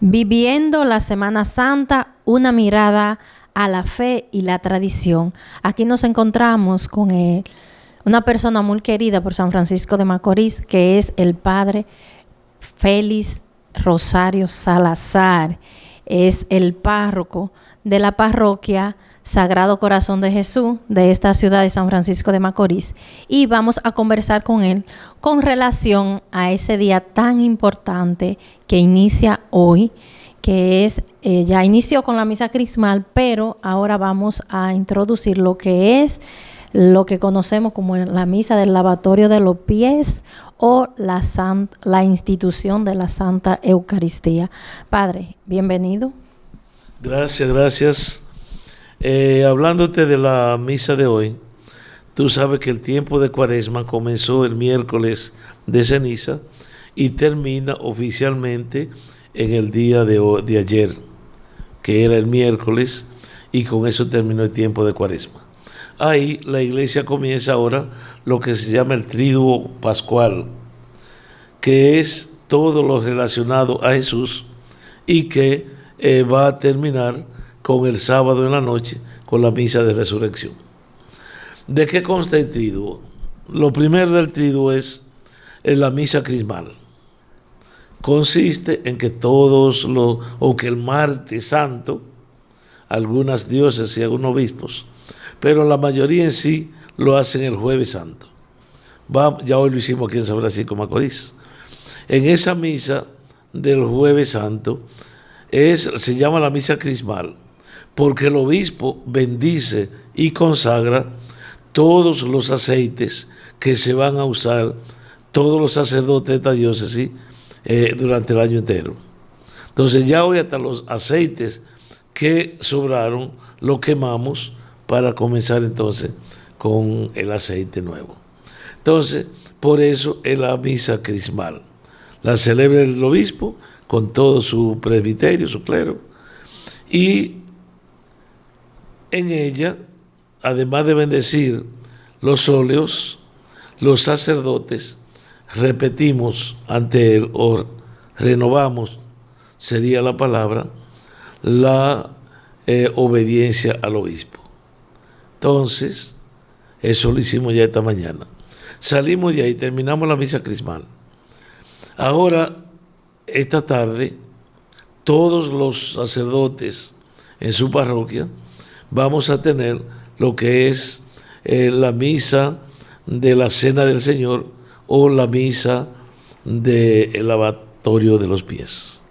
Viviendo la Semana Santa, una mirada a la fe y la tradición. Aquí nos encontramos con eh, una persona muy querida por San Francisco de Macorís, que es el padre Félix Rosario Salazar. Es el párroco de la parroquia Sagrado Corazón de Jesús de esta ciudad de San Francisco de Macorís. Y vamos a conversar con él con relación a ese día tan importante que inicia hoy, que es, eh, ya inició con la misa crismal, pero ahora vamos a introducir lo que es lo que conocemos como la misa del lavatorio de los pies o la, la institución de la Santa Eucaristía. Padre, bienvenido. Gracias, gracias. Eh, hablándote de la misa de hoy, tú sabes que el tiempo de cuaresma comenzó el miércoles de ceniza y termina oficialmente en el día de, de ayer, que era el miércoles, y con eso terminó el tiempo de cuaresma. Ahí la iglesia comienza ahora lo que se llama el triduo pascual, que es todo lo relacionado a Jesús y que eh, va a terminar con el sábado en la noche, con la misa de resurrección. ¿De qué consta el triduo? Lo primero del triduo es en la misa crismal. Consiste en que todos los, o que el martes santo, algunas dioses y algunos obispos, pero la mayoría en sí lo hacen el jueves santo. ya hoy lo hicimos aquí en San Francisco Macorís. En esa misa del jueves santo es, se llama la misa crismal porque el obispo bendice y consagra todos los aceites que se van a usar, todos los sacerdotes de esta diócesis eh, durante el año entero. Entonces ya hoy hasta los aceites que sobraron los quemamos para comenzar entonces con el aceite nuevo. Entonces, por eso es la misa crismal. La celebra el obispo con todo su presbiterio, su clero, y en ella, además de bendecir los óleos, los sacerdotes repetimos ante él o renovamos, sería la palabra, la eh, obediencia al obispo. Entonces, eso lo hicimos ya esta mañana. Salimos de ahí, terminamos la misa crismal. Ahora, esta tarde, todos los sacerdotes en su parroquia vamos a tener lo que es eh, la misa de la Cena del Señor o la misa del lavatorio de los pies.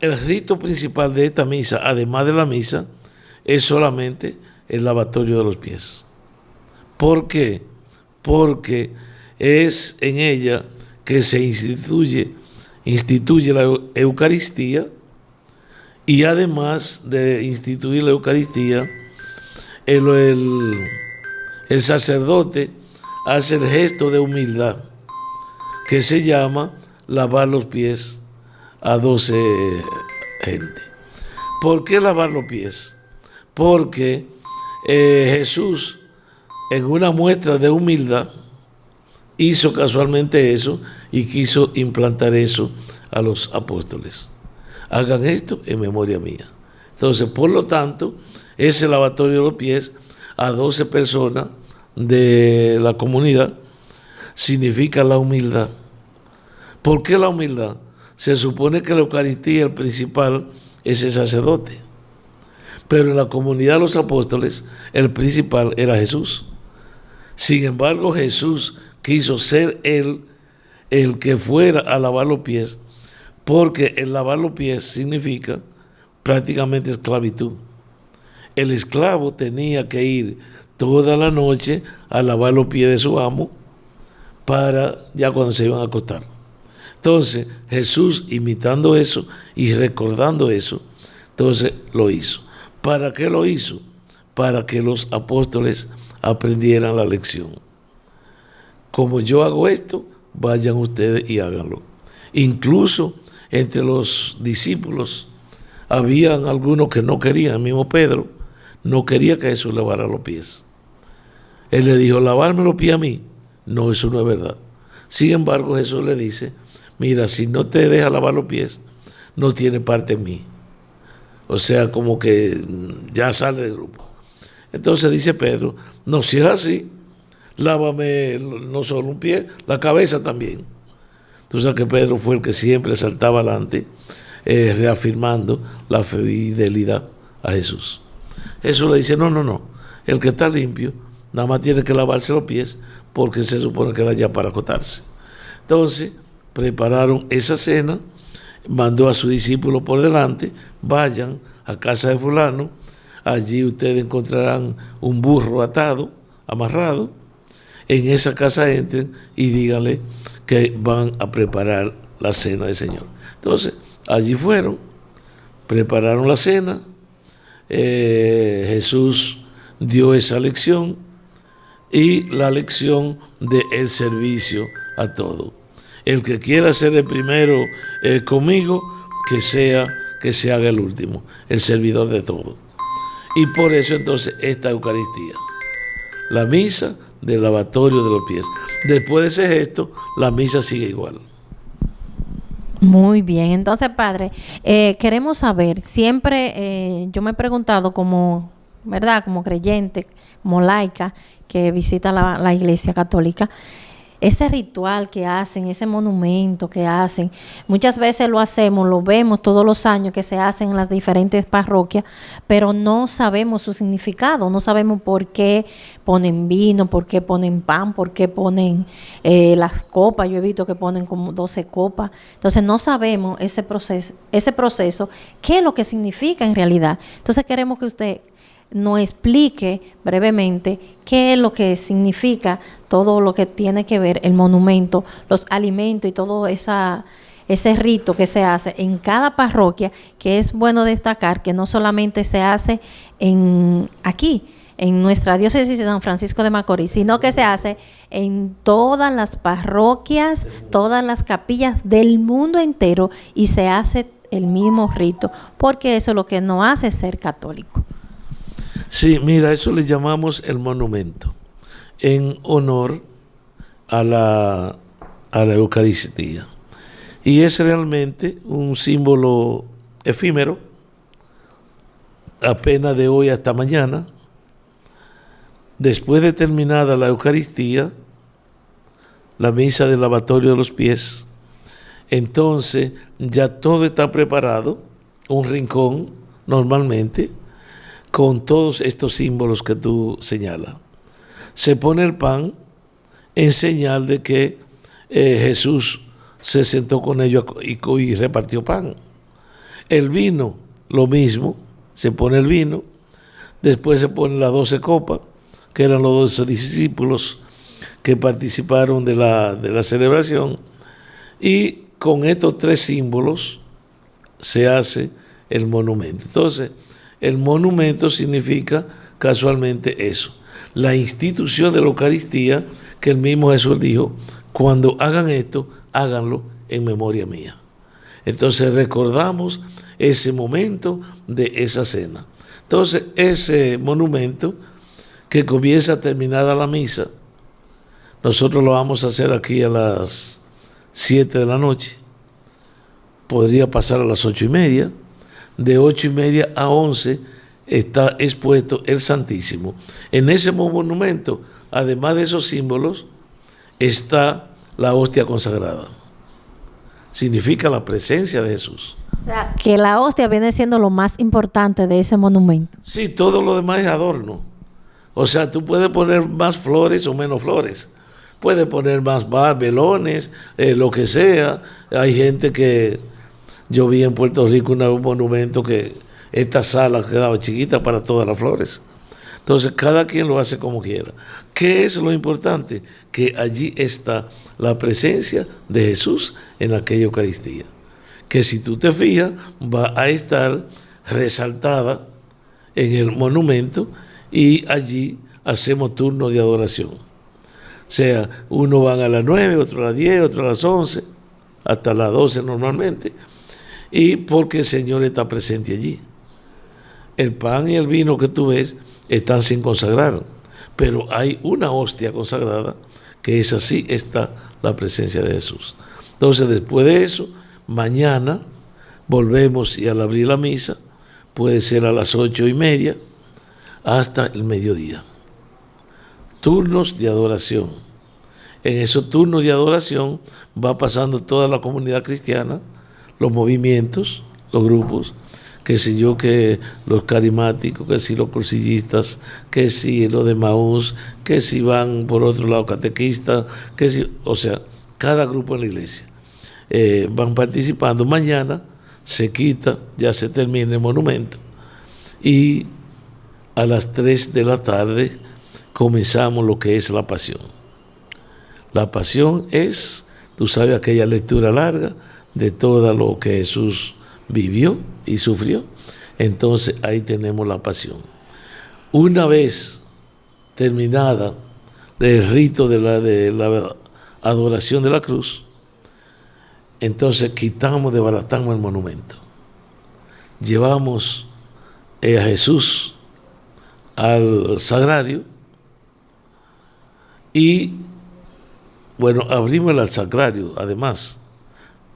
El rito principal de esta misa, además de la misa, es solamente el lavatorio de los pies. ¿Por qué? Porque es en ella que se instituye, instituye la Eucaristía, y además de instituir la Eucaristía, el, el, sacerdote hace el gesto de humildad que se llama lavar los pies a doce gente. ¿Por qué lavar los pies? Porque eh, Jesús, en una muestra de humildad, hizo casualmente eso y quiso implantar eso a los apóstoles hagan esto en memoria mía. Entonces, por lo tanto, ese lavatorio de los pies a 12 personas de la comunidad significa la humildad. ¿Por qué la humildad? Se supone que la Eucaristía, el principal, es el sacerdote. Pero en la comunidad de los apóstoles, el principal era Jesús. Sin embargo, Jesús quiso ser él el que fuera a lavar los pies porque el lavar los pies significa prácticamente esclavitud. El esclavo tenía que ir toda la noche a lavar los pies de su amo para ya cuando se iban a acostar. Entonces Jesús imitando eso y recordando eso, entonces lo hizo. ¿Para qué lo hizo? Para que los apóstoles aprendieran la lección. Como yo hago esto, vayan ustedes y háganlo. Incluso entre los discípulos habían algunos que no querían, el mismo Pedro no quería que Jesús lavara los pies. Él le dijo, lavarme los pies a mí. No, eso no es verdad. Sin embargo, Jesús le dice, mira, si no te deja lavar los pies, no tiene parte en mí. O sea, como que ya sale del grupo. Entonces dice Pedro, no, si es así, lávame no solo un pie, la cabeza también. Tú sabes que Pedro fue el que siempre saltaba adelante, eh, reafirmando la fidelidad a Jesús. Jesús le dice, no, no, no, el que está limpio nada más tiene que lavarse los pies porque se supone que era ya para acotarse. Entonces, prepararon esa cena, mandó a su discípulo por delante, vayan a casa de fulano, allí ustedes encontrarán un burro atado, amarrado, en esa casa entren y díganle que van a preparar la cena del Señor. Entonces, allí fueron, prepararon la cena, eh, Jesús dio esa lección y la lección del el servicio a todo. El que quiera ser el primero eh, conmigo, que sea que se haga el último, el servidor de todo. Y por eso entonces esta Eucaristía, la misa del lavatorio de los pies. Después de ese gesto, la misa sigue igual. Muy bien, entonces padre, eh, queremos saber, siempre eh, yo me he preguntado como, ¿verdad? Como creyente, como laica que visita la, la iglesia católica, ese ritual que hacen, ese monumento que hacen, muchas veces lo hacemos, lo vemos todos los años que se hacen en las diferentes parroquias, pero no sabemos su significado, no sabemos por qué ponen vino, por qué ponen pan, por qué ponen eh, las copas, yo he visto que ponen como 12 copas, entonces no sabemos ese proceso, ese proceso, qué es lo que significa en realidad. Entonces queremos que usted nos explique brevemente qué es lo que significa todo lo que tiene que ver el monumento, los alimentos y todo esa, ese rito que se hace en cada parroquia, que es bueno destacar que no solamente se hace en aquí, en nuestra diócesis de San Francisco de Macorís, sino que se hace en todas las parroquias, todas las capillas del mundo entero y se hace el mismo rito, porque eso es lo que nos hace ser católico. Sí, mira, eso le llamamos el monumento, en honor a la, a la Eucaristía. Y es realmente un símbolo efímero, apenas de hoy hasta mañana. Después de terminada la Eucaristía, la misa del lavatorio de los pies, entonces ya todo está preparado, un rincón normalmente, con todos estos símbolos que tú señalas. Se pone el pan en señal de que eh, Jesús se sentó con ellos y, repartió pan. El vino, lo mismo, se pone el vino, después se ponen las doce copas, que eran los doce discípulos que participaron de la, de la celebración, y con estos tres símbolos se hace el monumento. Entonces, el monumento significa casualmente eso, la institución de la Eucaristía que el mismo Jesús dijo, cuando hagan esto, háganlo en memoria mía. Entonces recordamos ese momento de esa cena. Entonces ese monumento que comienza terminada la misa, nosotros lo vamos a hacer aquí a las 7 de la noche, podría pasar a las ocho y media, de ocho y media a once está expuesto el Santísimo. En ese monumento, además de esos símbolos, está la hostia consagrada. Significa la presencia de Jesús. O sea, que la hostia viene siendo lo más importante de ese monumento. Sí, todo lo demás es adorno. O sea, tú puedes poner más flores o menos flores. Puedes poner más velones, eh, lo que sea. Hay gente que yo vi en Puerto Rico un monumento que esta sala quedaba chiquita para todas las flores. Entonces, cada quien lo hace como quiera. ¿Qué es lo importante? Que allí está la presencia de Jesús en aquella Eucaristía. Que si tú te fijas, va a estar resaltada en el monumento y allí hacemos turno de adoración. O sea, uno van a las 9, otro a las 10, otro a las 11, hasta las 12 normalmente y porque el Señor está presente allí. El pan y el vino que tú ves están sin consagrar, pero hay una hostia consagrada que es así, está la presencia de Jesús. Entonces, después de eso, mañana, volvemos y al abrir la misa puede ser a las ocho y media hasta el mediodía. Turnos de adoración. En esos turnos de adoración va pasando toda la comunidad cristiana, los movimientos, los grupos, que si yo, que los carismáticos, que si los cursillistas, que si los de Maús, que si van por otro lado catequistas, que si, o sea, cada grupo en la iglesia eh, van participando. Mañana se quita, ya se termina el monumento y a las 3 de la tarde comenzamos lo que es la pasión. La pasión es, tú sabes, aquella lectura larga de todo lo que Jesús vivió y sufrió. Entonces ahí tenemos la pasión. Una vez terminada el rito de la, adoración de la cruz, entonces quitamos, desbaratamos el monumento. Llevamos a Jesús al sagrario y, bueno, abrimos el sagrario además,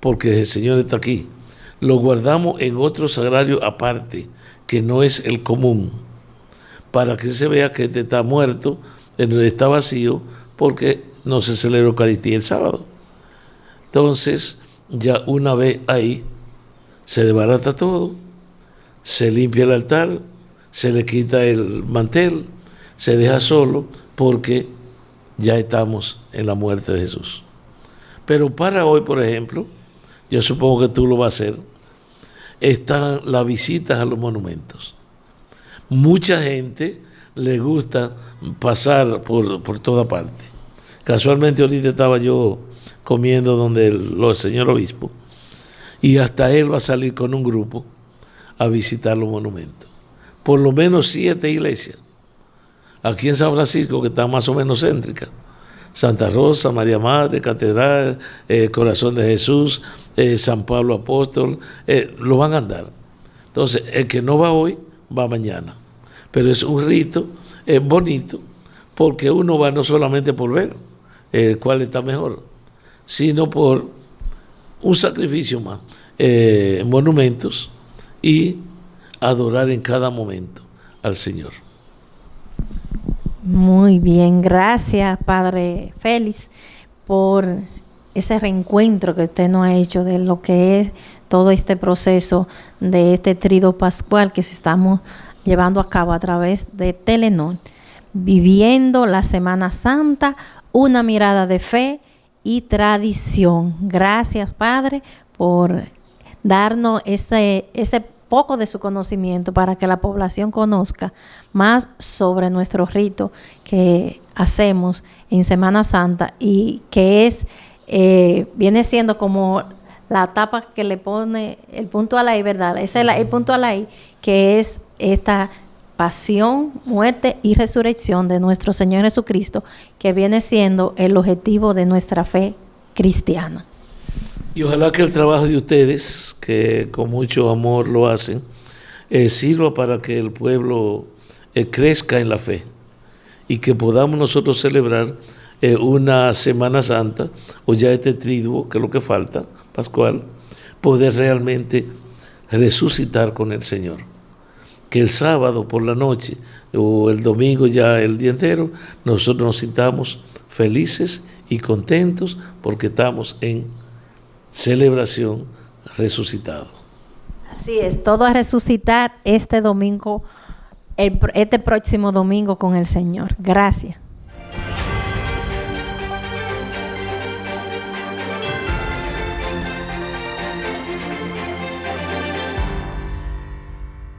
porque el Señor está aquí lo guardamos en otro sagrario aparte, que no es el común, para que se vea que este está muerto, está vacío, porque no se celebra Eucaristía el sábado. Entonces, ya una vez ahí, se desbarata todo, se limpia el altar, se le quita el mantel, se deja solo, porque ya estamos en la muerte de Jesús. Pero para hoy, por ejemplo, yo supongo que tú lo vas a hacer, están las visitas a los monumentos. Mucha gente le gusta pasar por, por toda parte. Casualmente ahorita estaba yo comiendo donde el, señor obispo y hasta él va a salir con un grupo a visitar los monumentos. Por lo menos siete iglesias. Aquí en San Francisco, que está más o menos céntrica. Santa Rosa, María Madre, Catedral, eh, Corazón de Jesús, eh, San Pablo Apóstol, eh, lo van a andar. Entonces, el que no va hoy, va mañana. Pero es un rito es bonito, porque uno va no solamente por ver cuál está mejor, sino por un sacrificio más, monumentos y adorar en cada momento al Señor. Muy bien, gracias Padre Félix por ese reencuentro que usted nos ha hecho de lo que es todo este proceso de este trido pascual que se estamos llevando a cabo a través de Telenor, viviendo la Semana Santa, una mirada de fe y tradición. Gracias, Padre, por darnos ese, ese poco de su conocimiento para que la población conozca más sobre nuestro rito que hacemos en Semana Santa y que es eh, viene siendo como la tapa que le pone el punto a la I, ¿verdad? Es el punto a la I, que es esta pasión, muerte y resurrección de nuestro Señor Jesucristo, que viene siendo el objetivo de nuestra fe cristiana. Y ojalá que el trabajo de ustedes, que con mucho amor lo hacen, eh, sirva para que el pueblo eh, crezca en la fe y que podamos nosotros celebrar eh, una Semana Santa o ya este triduo, que es lo que falta, Pascual, poder realmente resucitar con el Señor. Que el sábado por la noche o el domingo ya el día entero, nosotros nos sintamos felices y contentos porque estamos en celebración resucitado. Así es, todo a resucitar este domingo, este próximo domingo con el Señor. Gracias.